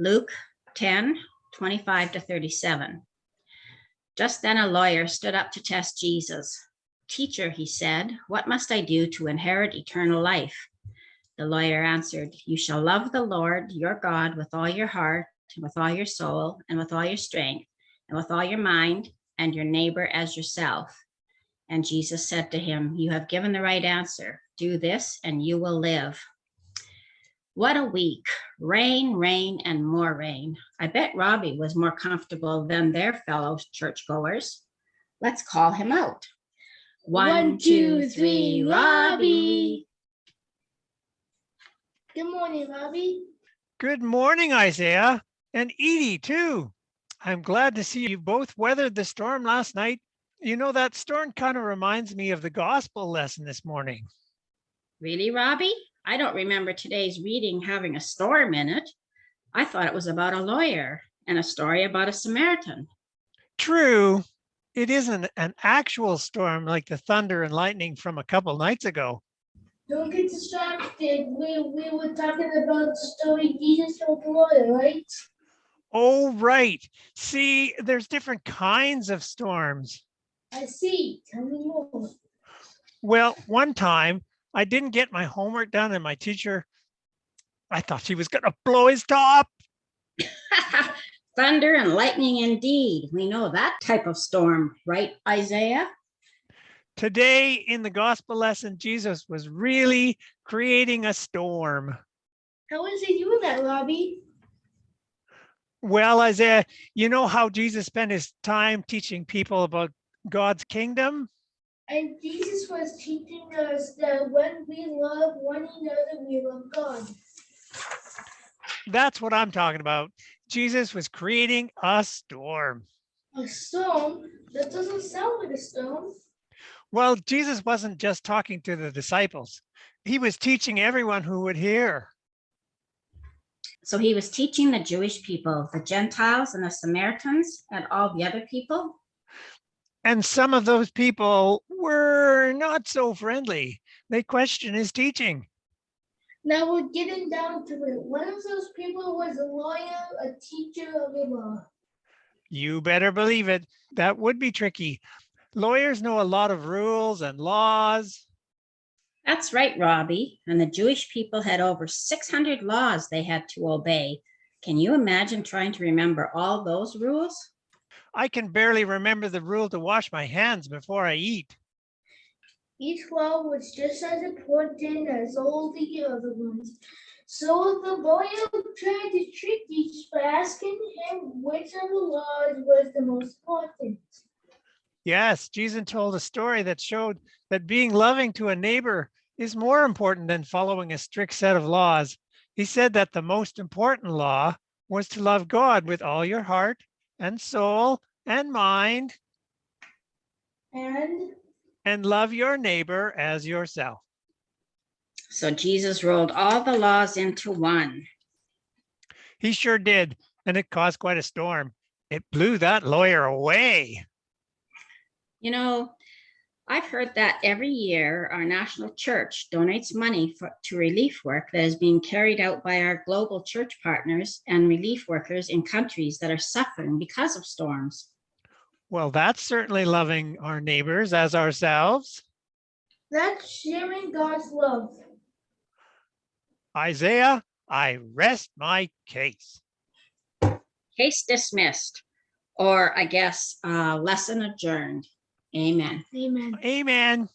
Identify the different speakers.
Speaker 1: Luke 10, 25 to 37. Just then a lawyer stood up to test Jesus. Teacher, he said, what must I do to inherit eternal life? The lawyer answered, You shall love the Lord your God with all your heart, and with all your soul, and with all your strength, and with all your mind, and your neighbor as yourself. And Jesus said to him, You have given the right answer. Do this, and you will live. What a week. Rain, rain, and more rain. I bet Robbie was more comfortable than their fellow churchgoers. Let's call him out. One, two, three, Robbie.
Speaker 2: Good morning, Robbie.
Speaker 3: Good morning, Isaiah, and Edie too. I'm glad to see you both weathered the storm last night. You know, that storm kind of reminds me of the gospel lesson this morning.
Speaker 1: Really, Robbie? I don't remember today's reading having a storm in it. I thought it was about a lawyer and a story about a Samaritan.
Speaker 3: True, it isn't an actual storm like the thunder and lightning from a couple nights ago.
Speaker 2: Don't get distracted. We we were talking about the story Jesus told the lawyer, right?
Speaker 3: Oh, right. See, there's different kinds of storms.
Speaker 2: I see. Tell me more.
Speaker 3: Well, one time I didn't get my homework done and my teacher, I thought she was going to blow his top.
Speaker 1: Thunder and lightning indeed. We know that type of storm, right, Isaiah?
Speaker 3: Today in the gospel lesson, Jesus was really creating a storm.
Speaker 2: How is he doing that, Robbie?
Speaker 3: Well, Isaiah, you know how Jesus spent his time teaching people about God's kingdom?
Speaker 2: And Jesus was teaching us that when we love one another, we love God.
Speaker 3: That's what I'm talking about. Jesus was creating a storm.
Speaker 2: A storm? That doesn't sound like a storm.
Speaker 3: Well, Jesus wasn't just talking to the disciples. He was teaching everyone who would hear.
Speaker 1: So he was teaching the Jewish people, the Gentiles and the Samaritans and all the other people.
Speaker 3: And some of those people were not so friendly. They questioned his teaching.
Speaker 2: Now we're getting down to it. One of those people was a lawyer, a teacher of the law.
Speaker 3: You better believe it. That would be tricky. Lawyers know a lot of rules and laws.
Speaker 1: That's right, Robbie. And the Jewish people had over 600 laws they had to obey. Can you imagine trying to remember all those rules?
Speaker 3: I can barely remember the rule to wash my hands before I eat.
Speaker 2: Each law was just as important as all the other ones. So the boy tried to trick each by asking him which of the laws was the most important.
Speaker 3: Yes, Jesus told a story that showed that being loving to a neighbor is more important than following a strict set of laws. He said that the most important law was to love God with all your heart and soul and mind
Speaker 2: And
Speaker 3: and love your neighbor as yourself.
Speaker 1: So Jesus rolled all the laws into one.
Speaker 3: He sure did, and it caused quite a storm. It blew that lawyer away.
Speaker 1: You know, I've heard that every year our national church donates money for, to relief work that is being carried out by our global church partners and relief workers in countries that are suffering because of storms.
Speaker 3: Well, that's certainly loving our neighbors as ourselves.
Speaker 2: that's sharing God's love.
Speaker 3: Isaiah, I rest my case.
Speaker 1: Case dismissed, or I guess uh, lesson adjourned. Amen.
Speaker 2: Amen.
Speaker 3: Amen.